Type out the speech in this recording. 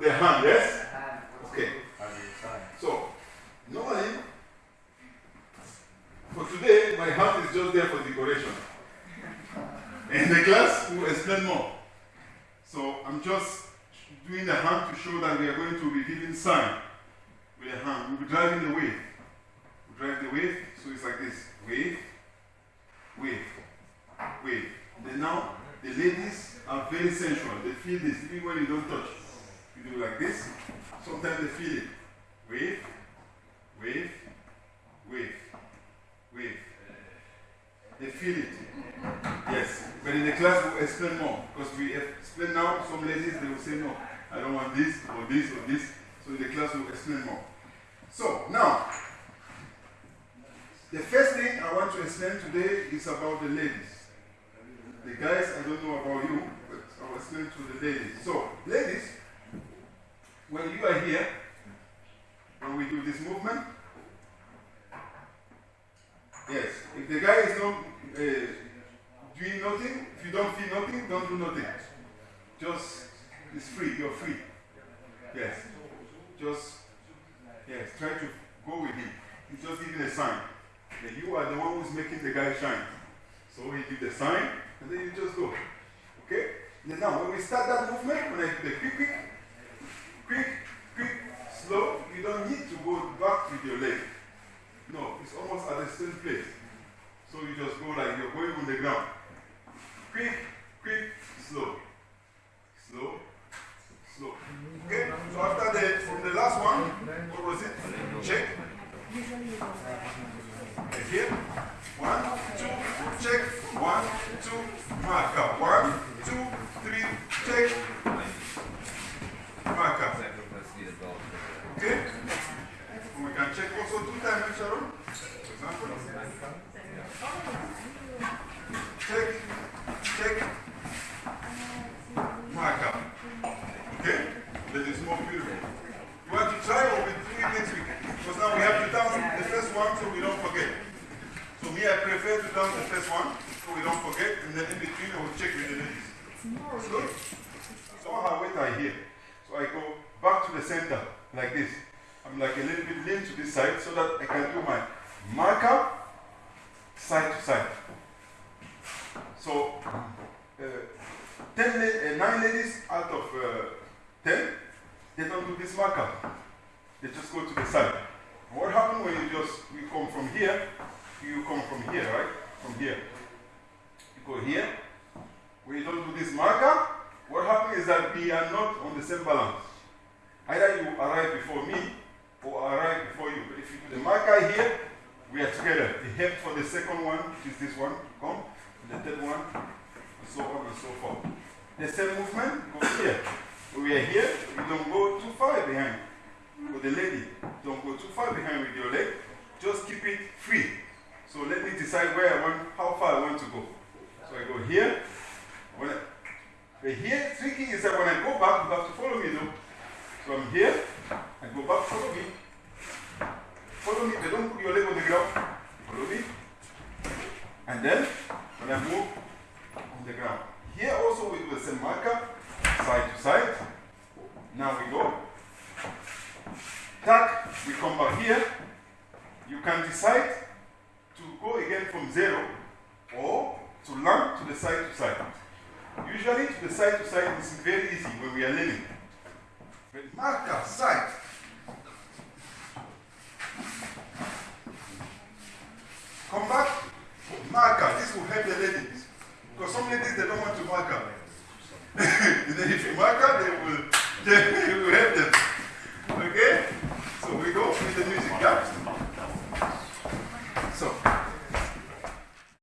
The hand, yes? Okay. So, normally, for today, my hand is just there for decoration. In the class, we'll explain more. So, I'm just doing the hand to show that we are going to be giving sign with the hand. We'll be driving the wave. We'll drive the wave, so it's like this wave, wave, wave. Then now, the ladies are very sensual. They feel this, even when you don't touch. You do like this, sometimes they feel it. Wave, wave, wave, wave. They feel it. Yes. But in the class, we'll explain more. Because we explain now, some ladies, they will say, no, I don't want this, or this, or this. So in the class, we'll explain more. So, now, the first thing I want to explain today is about the ladies. The guys, I don't know about you, but I'll explain to the ladies. So, ladies, when you are here, when we do this movement, yes, if the guy is not uh, doing nothing, if you don't feel nothing, don't do nothing. Just, it's free, you're free. Yes. Just, yes, try to go with him. He's just giving a sign that you are the one who's making the guy shine. So he give the sign, and then you just go. Okay? Now, when we start that movement, when I do the quick, quick, quick, quick, slow, you don't need to go back with your leg. No, it's place. So you just go like you're going on the ground. Quick, quick, slow. Slow, slow. Okay? So after the, from the last one, what was it? Check. Here. One, two, check. One, two, marker. One, two, three, check. Marker. Okay? We can check also two times, Sharon. For example. Check, check, marker. Okay? That is more beautiful. You want to try or we do it next week? Because now we have to down the first one so we don't forget. So me, I prefer to down the first one so we don't forget, and then in between I will check with the ladies. Good? So I wait I here. So I go back to the center like this. I'm like a little bit lean to this side so that I can do my marker side to side. So, uh, ten, uh, nine ladies out of uh, ten, they don't do this marker. They just go to the side. What happens when you just you come from here? You come from here, right? From here. You go here. When you don't do this marker, what happens is that we are not on the same balance. Either you arrive before me or I arrive before you. But if you do the marker here, we are together. The help for the second one, is this one, come, and the third one, and so on and so forth. The same movement goes here. When we are here, you don't go too far behind. For the lady, don't go too far behind with your leg. Just keep it free. So let me decide where I want, how far I want to go. So I go here. When I, here, tricky is that when I go back, you have to follow me though. So I'm here, I go back, follow me. Follow me, but don't put your leg on the ground. Follow me. And then, when I move on the ground. Here also we do the same marker, side to side. Now we go. Tack, we come back here. To go again from zero or to land to the side to side. Usually to the side to side is very easy when we are learning. But marker, side. Come back, marker. This will help the ladies. Because some ladies, they don't want to marker. if you marker, they will, they will help.